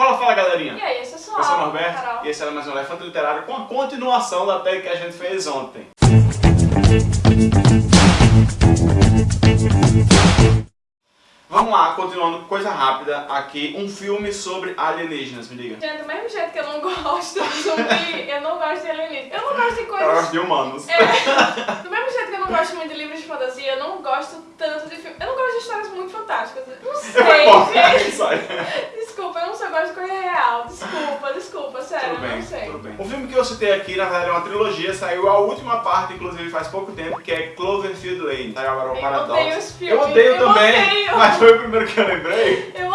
Fala, fala galerinha! E aí, esse é só Eu sou o Norberto Carol. e esse era mais um Elefante Literário com a continuação da tag que a gente fez ontem. Vamos lá, continuando coisa rápida aqui, um filme sobre alienígenas, me diga. Gente, do mesmo jeito que eu não gosto de zumbi, eu não gosto de alienígena. Eu não gosto de Eu coisas... gosto de humanos. É, do mesmo jeito que eu não gosto muito de livros de fantasia, eu não gosto tanto de filme. Eu não gosto de histórias muito fantásticas. Não sei, bom, gente. Desculpa, eu não só gosto de coisa real. Desculpa, desculpa, sério, Tudo eu bem, não sei. tudo bem. O filme que eu citei aqui, na verdade, é uma trilogia, saiu a última parte, inclusive faz pouco tempo, que é Cloverfield Lane. Saiu agora o Eu odeio esse filme. Eu odeio Eu também, odeio. mas foi o primeiro que eu lembrei. Eu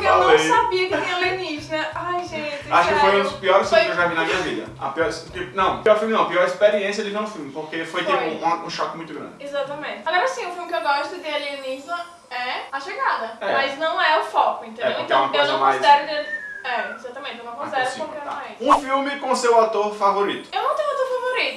justamente Eu porque eu, não sabia que tinha alienígena. Ai, gente, Acho que foi um sério. dos piores Foi- filmes que eu já vi na minha vida. A pior, tipo, não, pior filme não, pior experiência de ver um filme, porque foi, tipo Foi. um, um choque muito grande. Exatamente. Agora sim, o filme que eu gosto de alienígena é A Chegada. É. Mas não é o foco, entendeu? É, porque então é uma eu não mais- considero. De... É, exatamente, eu não considero porque tá. não é. Um filme com seu ator favorito. Eu não tenho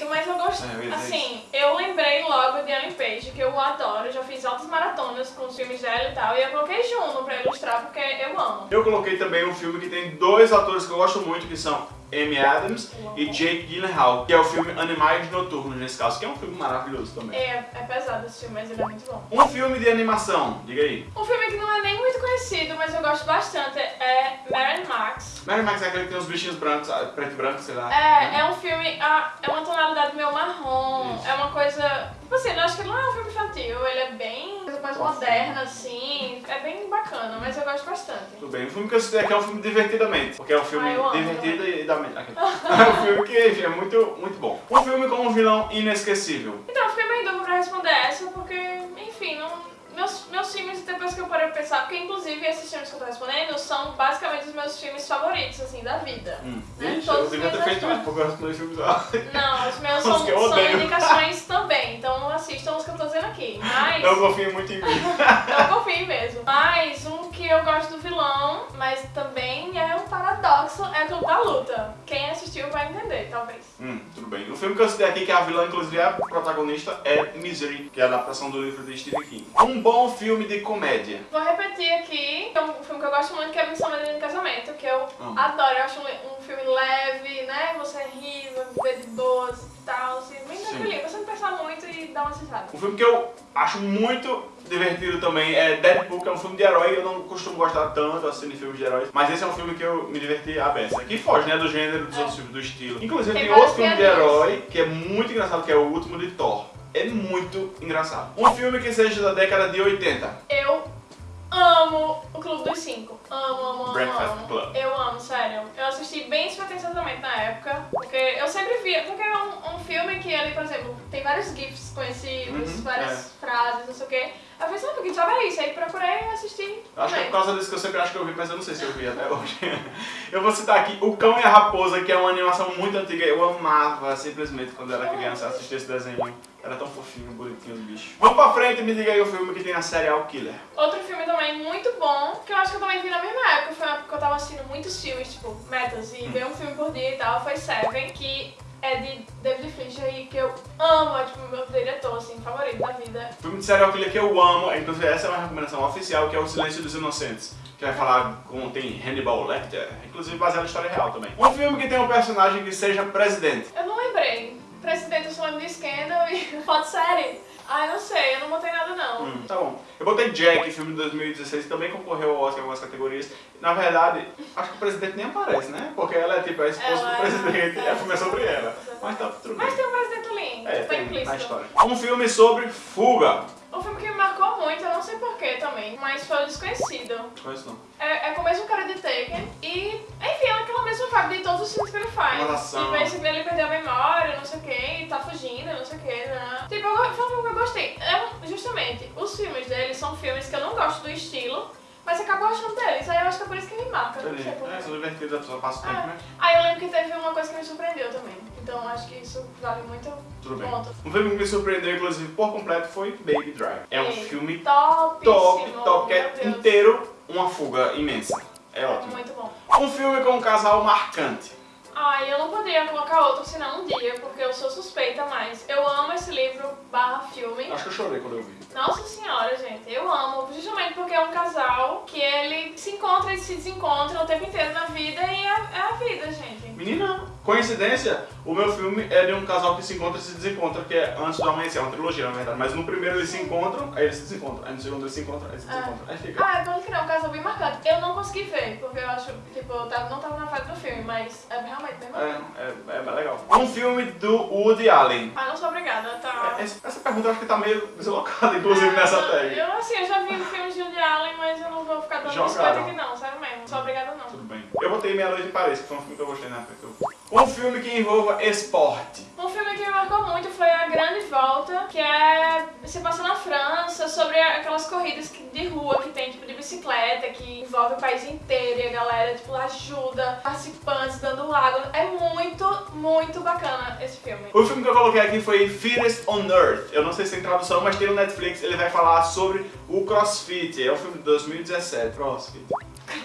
mas eu gosto. É, assim, eu lembrei logo de Ellen Page, que eu adoro. Já fiz altas maratonas com os filmes dela e tal. E eu coloquei Juno pra ilustrar porque eu amo. Eu coloquei também um filme que tem dois atores que eu gosto muito, que são Amy Adams e Jake Gyllenhaal, que é o filme Animais Noturnos, nesse caso, que é um filme maravilhoso também. É, é pesado esse filme, mas ele é muito bom. Um filme de animação, diga aí. Um filme que não é nem muito conhecido, mas eu gosto bastante, é Mary Max. Mary Max é aquele que tem os bichinhos brancos, ah, preto e branco, sei lá. É, é um filme, ah, é uma tonalidade meio marrom, Isso. é uma coisa... Tipo assim, eu acho que ele não é um filme infantil, ele é bem... coisa mais moderna, assim, é bem bacana, mas eu gosto bastante. Tudo bem. O filme que eu citei aqui é um filme divertidamente, porque é um filme Ah, divertido e da mente. É um filme que enfim, é muito, muito bom. Um filme com um vilão inesquecível. Então, eu fiquei meio dúvida pra responder essa, porque, enfim, não... Meus, meus filmes, depois que eu parei pra pensar, porque inclusive esses filmes que eu tô respondendo são basicamente os meus filmes favoritos, assim, da vida. Hum. Né? Todos eu devia ter feito porque eu respondi filmes lá. Não, os meus são, são indicações também, então assistam os que eu tô dizendo aqui. Mas... Eu confio muito em mim. Eu confio mesmo. Mas um que eu gosto do vilão, mas também é um paradoxo, é o Clube da Luta. Quem assistiu vai entender, talvez. Hum, tudo bem. O filme que eu citei aqui, que a vilã, inclusive, é a protagonista, é Misery, que é a adaptação do livro de Stephen King. Um bom filme de comédia. Vou repetir aqui, é um filme que eu gosto muito, que é Missão Menina em Casamento, que eu adoro. Eu acho um, um filme leve, né? Você ri, vai ver de boas e tal, assim, bem tranquilinho. Você não pensar muito e dar uma risada. Um filme que eu acho muito divertido também é Deadpool, que é um filme de herói. Eu não costumo gostar tanto assim de filmes de heróis, mas esse é um filme que eu me diverti a beça. Que foge, né, do gênero dos É. outros filmes, do estilo. Inclusive Tem tem outro filme de herói que é muito engraçado, que é o último de Thor. É muito engraçado. Um filme que seja da década de 80. Amo o Clube dos Cinco. Amo, amo, amo, Breakfast amo. Club. Eu amo, sério. Eu assisti bem despretensiosamente na época, porque eu sempre via, porque é um, um filme que ali, por exemplo, tem vários GIFs conhecidos, Uhum, várias frases, não sei o quê. Eu falei, sabe, que diabo é isso? Aí procurei e assisti. Eu Acho que é por causa disso que eu sempre acho que eu vi, mas eu não sei se eu vi até hoje. eu vou citar aqui O Cão e a Raposa, que é uma animação muito antiga. Eu amava simplesmente quando era criança assistir esse desenho. Era tão fofinho, bonitinho os bichos. Vamos pra frente, me diga aí o filme que tem a serial killer. Outro filme também muito bom, que eu acho que eu também vi na mesma época, foi uma época que eu tava assistindo muitos filmes, tipo, metas, Hum. e ver um filme por dia e tal, foi Seven, que é de David Fincher e que eu amo, é tipo meu diretor, assim, favorito da vida. Filme de serial killer que eu amo, inclusive essa é uma recomendação oficial, que é O Silêncio dos Inocentes. Que vai falar com tem Hannibal Lecter, inclusive baseado em história real também. Um filme que tem um personagem que seja presidente. Eu não lembrei. Presidente, lembro de Scandal e foto série. Ai, não sei, eu não botei nada não. Hum, tá bom. Eu botei Jack, filme de 2016, que também concorreu ao Oscar em algumas categorias. Na verdade, acho que o presidente nem aparece, né? Porque ela é tipo a esposa Ela do é- presidente e é, a filme é sobre ela. exatamente. Mas tá tudo bem. Mas tem um presidente ali, É, tá tem implícito. na história. Um filme sobre fuga. Um filme que me marcou muito, eu não sei porquê também, mas foi o Desconhecido. Conheço não. É, é com o mesmo cara de Taken e, enfim, é aquela mesma vibe de todos os filmes que ele faz. Relação. E basically ele perdeu a memória, não sei o que, e tá fugindo, não sei o que, né? Tipo, eu, foi um filme que eu gostei. É, justamente, os filmes dele são filmes que eu não gosto do estilo, mas eu acabo gostando deles. Aí eu acho que é por isso que me marca, não Entendi. sei porquê. É, são divertidos, a pessoa passa o tempo, Ah. né? Aí eu lembro que teve uma coisa que me surpreendeu também. Então acho que isso vale muito Tudo bem. ponto. Um filme que me surpreendeu, inclusive, por completo, foi Baby Drive. É um Ei, filme Topíssimo, top, top, que é inteiro uma fuga imensa. É ótimo. Muito bom. Um filme com um casal marcante. Ai, eu não poderia colocar outro senão um dia, porque eu sou suspeita, mas eu amo esse livro barra filme. Acho que eu chorei quando eu vi. Nossa senhora, gente, eu amo, justamente porque é um casal que ele se encontra e se desencontra o tempo inteiro na vida e é, é a vida, gente. Menina, coincidência, o meu filme é de um casal que se encontra e se desencontra, que é Antes do Amanhecer, é uma trilogia na verdade, mas no primeiro eles se encontram, aí eles se desencontram, aí no segundo eles se encontram, aí eles se desencontram, aí fica. Ah, é pode crer, um casal bem marcante. Eu não consegui ver, porque eu acho, tipo, eu tava, não tava na fase do filme, mas é realmente bem É, marcante. é, é bem legal. Um filme do Woody Allen. Ah, não sou? Essa, pergunta eu acho que tá meio deslocada, inclusive, nessa tag. Eu, assim, eu já vi filmes de Woody Allen, mas eu não vou ficar dando biscoito aqui não, sério mesmo. Não sou obrigada não. Tudo bem. Eu botei Meia Noite em Paris, que foi um filme que eu gostei na época eu vi. Um filme que envolva esporte. Um filme que me marcou muito foi A Grande Volta, que é se passa na França, sobre aquelas corridas de rua que tem, tipo, de bicicleta, que envolve o país inteiro e a galera, tipo, ajuda participantes, dando água. É muito, muito bacana esse filme. O filme que eu coloquei aqui foi Fittest on Earth. Eu não sei se tem tradução, mas tem no Netflix. Ele vai falar sobre o CrossFit. É um filme de 2017. CrossFit.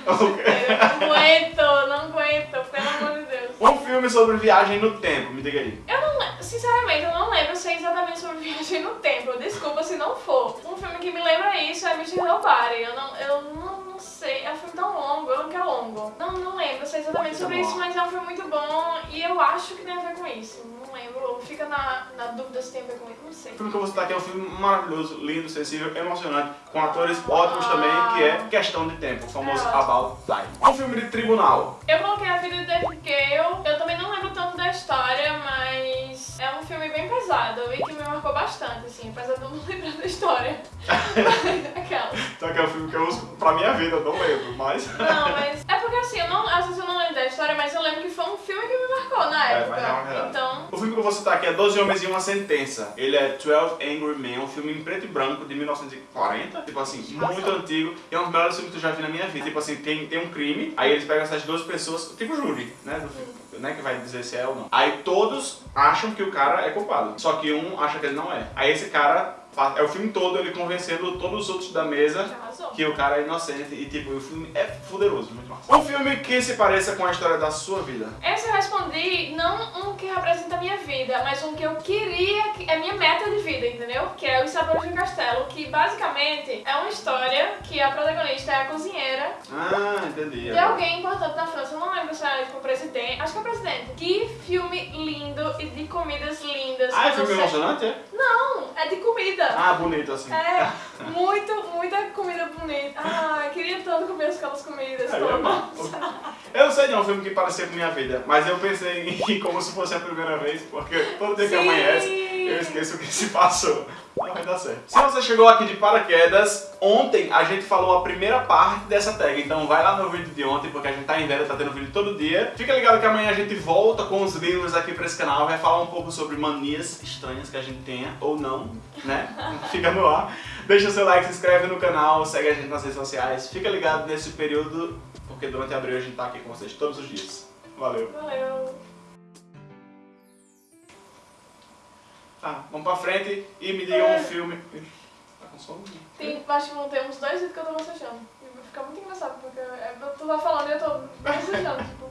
Eu não aguento, não aguento, pelo amor de Deus. Um filme sobre viagem no tempo. Me diga aí. Eu não sinceramente, eu não lembro se é exatamente sobre viagem no tempo. Desculpa se não for. Um filme que me lembra isso é Mr. Nobody. Eu não, eu não, não sei. É um filme tão longo, eu não quero longo. Não, não lembro se é exatamente sobre isso, mas é um filme muito bom e eu acho que tem a ver com isso. Não lembro. Fica na, na dúvida se tem a ver com isso. Não sei. O filme que eu vou citar aqui é um filme maravilhoso, lindo, sensível, emocionante, com atores ótimos também, que é Questão de Tempo, o famoso É. About Time. Um filme de tribunal. Eu coloquei a vida de David Gale. Eu também não lembro tanto da história, mas é um filme bem pesado e que me marcou bastante, assim, apesar de eu não lembrar da história. Aquela. Então que é um filme que eu uso pra minha vida, eu não lembro, mas... Não, mas porque assim, eu não, às vezes eu não lembro da história, mas eu lembro que foi um filme que me marcou na É, época. mas é uma verdade. então, O filme que eu vou citar aqui é 12 Homens e Uma Sentença. Ele é 12 Angry Men, um filme em preto e branco de 1940. Tipo assim, muito Nossa. antigo. E é um dos melhores filmes que eu já vi na minha vida. Tipo assim, tem, tem um crime, aí eles pegam essas 12 pessoas, tipo júri, né? Do filme, né? Que vai dizer se é ou não. Aí todos acham que o cara é culpado. Só que um acha que ele não é. Aí esse cara, é o filme todo ele convencendo todos os outros da mesa que o cara é inocente. E tipo, o filme é fuderoso, muito massa. Um filme que se pareça com a história da sua vida. Esse eu respondi não um que representa a minha vida, mas um que eu queria, que é minha meta de vida, entendeu? Que é Os Sabores do Castelo, que basicamente é uma história que a protagonista é a cozinheira Ah, entendi. de alguém importante na França. Eu não lembro se é tipo o presidente. Acho que é o presidente. Que filme lindo e de comidas lindas. Ah, é filme emocionante, é? Não, é de comida. Ah, bonito assim. É, muito, muita comida bonita. Ah, queria tanto comer aquelas comidas É. Eu não sei de um filme que parecia com minha vida, mas eu pensei em como se fosse a primeira vez, porque todo dia que Sim. amanhece, eu esqueço o que se passou. Vai dar certo. Se você chegou aqui de paraquedas, ontem a gente falou a primeira parte dessa tag, então vai lá no vídeo de ontem, porque a gente tá em venda, tá tendo vídeo todo dia. Fica ligado que amanhã a gente volta com os livros aqui pra esse canal, vai falar um pouco sobre manias estranhas que a gente tenha, ou não, né? Fica no ar. Deixa seu like, se inscreve no canal, segue a gente nas redes sociais. Fica ligado nesse período, porque durante abril a gente tá aqui com vocês todos os dias. Valeu. Valeu. Tá, vamos pra frente e me digam um filme. Ih, Tá com sono? Tem, acho que vão ter uns dois vídeos que eu tô bocejando. E vai ficar muito engraçado, porque é, tu vai falando e eu tô bocejando, tipo.